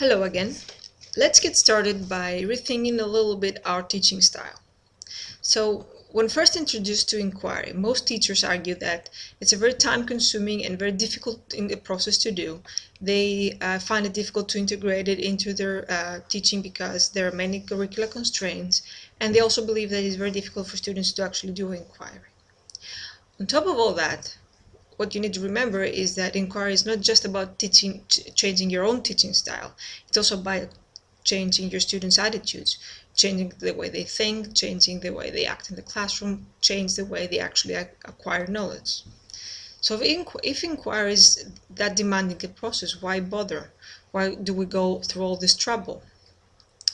Hello again. Let's get started by rethinking a little bit our teaching style. So when first introduced to inquiry, most teachers argue that it's a very time-consuming and very difficult process to do. They uh, find it difficult to integrate it into their uh, teaching because there are many curricular constraints, and they also believe that it's very difficult for students to actually do inquiry. On top of all that, what you need to remember is that inquiry is not just about teaching, changing your own teaching style. It's also about changing your students' attitudes, changing the way they think, changing the way they act in the classroom, change the way they actually acquire knowledge. So if, inqu if inquiry is that demanding a process, why bother? Why do we go through all this trouble?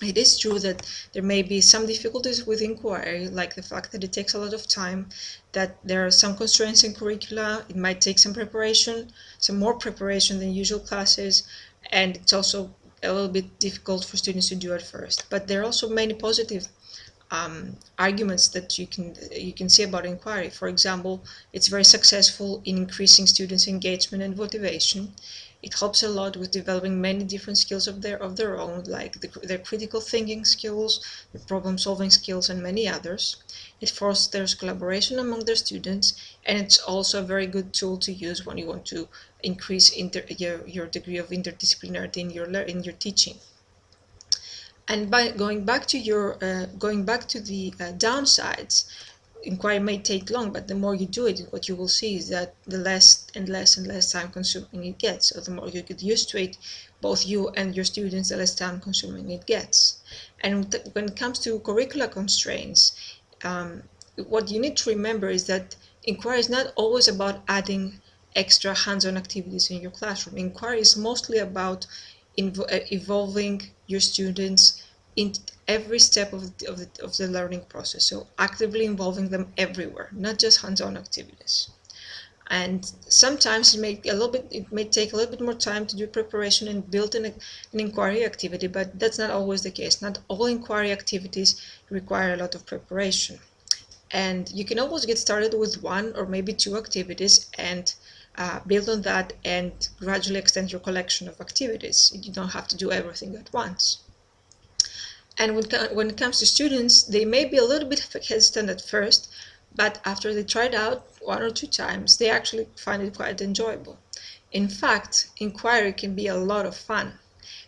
It is true that there may be some difficulties with inquiry, like the fact that it takes a lot of time, that there are some constraints in curricula, it might take some preparation, some more preparation than usual classes, and it's also a little bit difficult for students to do at first. But there are also many positive um, arguments that you can you can see about inquiry. For example, it's very successful in increasing students' engagement and motivation. It helps a lot with developing many different skills of their of their own, like the, their critical thinking skills, the problem-solving skills, and many others. It fosters collaboration among their students, and it's also a very good tool to use when you want to increase inter, your, your degree of interdisciplinarity in your in your teaching. And by going back to your uh, going back to the uh, downsides, inquiry may take long, but the more you do it, what you will see is that the less and less and less time consuming it gets. So the more you get used to it, both you and your students, the less time consuming it gets. And when it comes to curricular constraints, um, what you need to remember is that inquiry is not always about adding extra hands-on activities in your classroom. Inquiry is mostly about evolving your students in every step of the, of, the, of the learning process. So actively involving them everywhere, not just hands-on activities. And sometimes it may a little bit it may take a little bit more time to do preparation and build an, an inquiry activity, but that's not always the case. Not all inquiry activities require a lot of preparation. And you can always get started with one or maybe two activities and uh, build on that and gradually extend your collection of activities. You don't have to do everything at once. And when, when it comes to students, they may be a little bit hesitant at first, but after they try it out one or two times, they actually find it quite enjoyable. In fact, inquiry can be a lot of fun.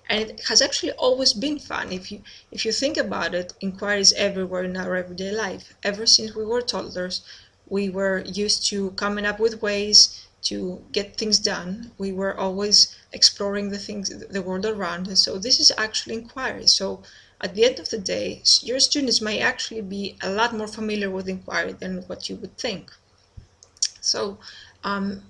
And it has actually always been fun. If you, if you think about it, inquiry is everywhere in our everyday life. Ever since we were toddlers, we were used to coming up with ways to get things done. We were always exploring the things, the world around us. So this is actually inquiry. So at the end of the day, your students may actually be a lot more familiar with inquiry than what you would think. So um,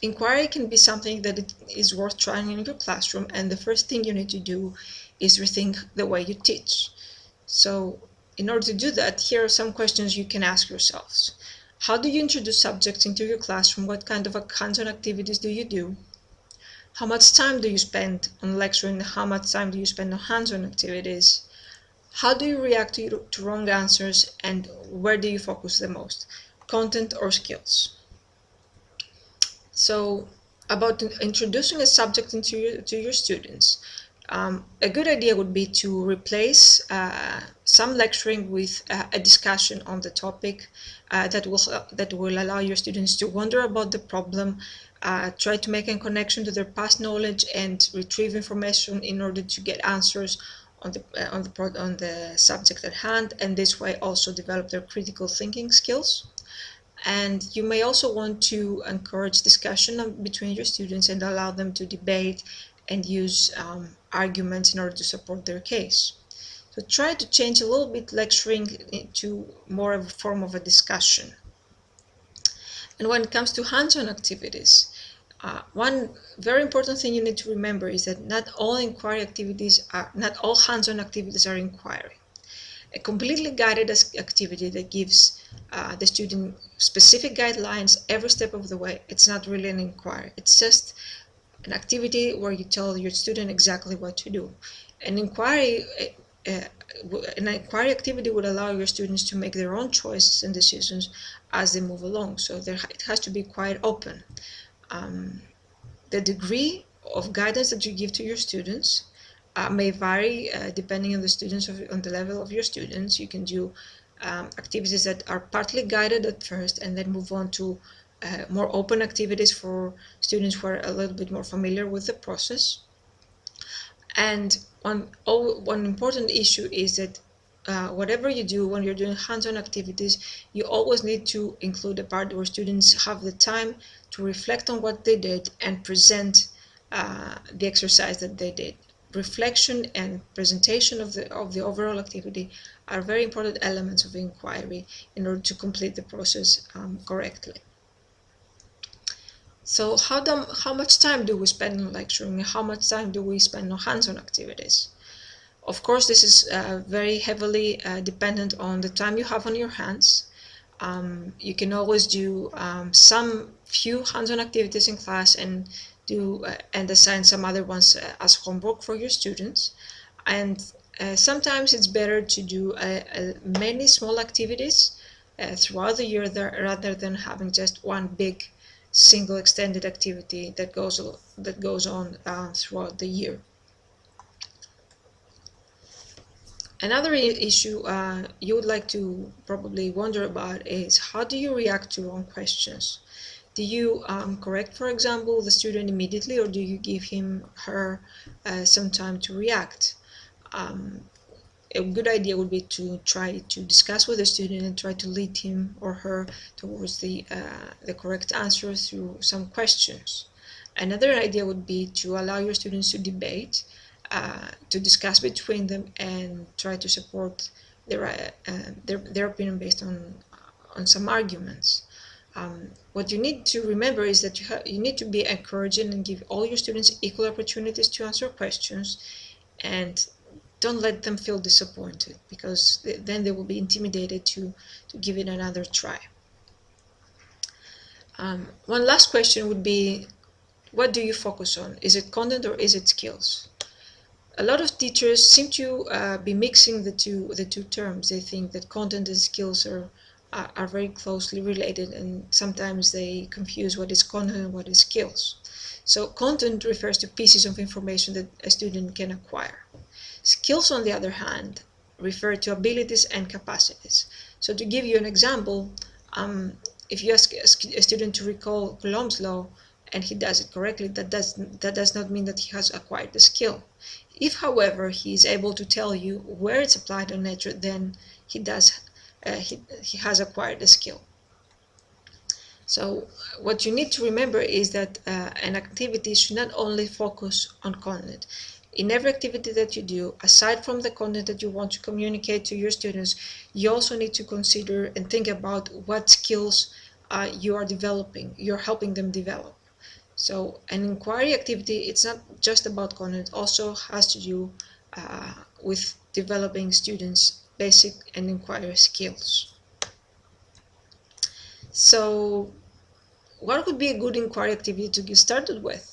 inquiry can be something that it is worth trying in your classroom and the first thing you need to do is rethink the way you teach. So in order to do that, here are some questions you can ask yourselves. How do you introduce subjects into your classroom? What kind of hands-on activities do you do? How much time do you spend on lecturing? How much time do you spend on hands-on activities? How do you react to, to wrong answers and where do you focus the most? Content or skills? So about introducing a subject into your, to your students, um, a good idea would be to replace uh, some lecturing with uh, a discussion on the topic uh, that will that will allow your students to wonder about the problem, uh, try to make a connection to their past knowledge and retrieve information in order to get answers on the uh, on the on the subject at hand and this way also develop their critical thinking skills. And you may also want to encourage discussion between your students and allow them to debate and use um, arguments in order to support their case. So try to change a little bit lecturing into more of a form of a discussion. And when it comes to hands-on activities uh, one very important thing you need to remember is that not all inquiry activities are, not all hands-on activities are inquiry. A completely guided activity that gives uh, the student specific guidelines every step of the way, it's not really an inquiry. It's just an activity where you tell your student exactly what to do. An inquiry, uh, an inquiry activity would allow your students to make their own choices and decisions as they move along. So there, it has to be quite open. Um, the degree of guidance that you give to your students uh, may vary uh, depending on the students of, on the level of your students. You can do um, activities that are partly guided at first and then move on to uh, more open activities for students who are a little bit more familiar with the process. And one, oh, one important issue is that uh, whatever you do when you're doing hands-on activities, you always need to include a part where students have the time to reflect on what they did and present uh, the exercise that they did. Reflection and presentation of the, of the overall activity are very important elements of inquiry in order to complete the process um, correctly. So how, do, how much time do we spend on lecturing? How much time do we spend on hands-on activities? Of course, this is uh, very heavily uh, dependent on the time you have on your hands. Um, you can always do um, some few hands-on activities in class and do uh, and assign some other ones uh, as homework for your students. And uh, sometimes it's better to do uh, many small activities throughout the year rather than having just one big single extended activity that goes that goes on throughout the year. Another issue uh, you would like to probably wonder about is how do you react to wrong questions? Do you um, correct, for example, the student immediately or do you give him her uh, some time to react? Um, a good idea would be to try to discuss with the student and try to lead him or her towards the, uh, the correct answer through some questions. Another idea would be to allow your students to debate, uh, to discuss between them and try to support their, uh, their, their opinion based on, on some arguments. Um, what you need to remember is that you, you need to be encouraging and give all your students equal opportunities to answer questions and don't let them feel disappointed because then they will be intimidated to, to give it another try. Um, one last question would be, what do you focus on? Is it content or is it skills? A lot of teachers seem to uh, be mixing the two the two terms. They think that content and skills are, are, are very closely related and sometimes they confuse what is content and what is skills. So content refers to pieces of information that a student can acquire. Skills, on the other hand, refer to abilities and capacities. So to give you an example, um, if you ask a student to recall Coulomb's law and he does it correctly, that does, that does not mean that he has acquired the skill. If, however, he is able to tell you where it's applied on nature, then he does uh, he, he has acquired the skill. So what you need to remember is that uh, an activity should not only focus on content in every activity that you do, aside from the content that you want to communicate to your students, you also need to consider and think about what skills uh, you are developing, you're helping them develop. So an inquiry activity, it's not just about content, it also has to do uh, with developing students' basic and inquiry skills. So what would be a good inquiry activity to get started with?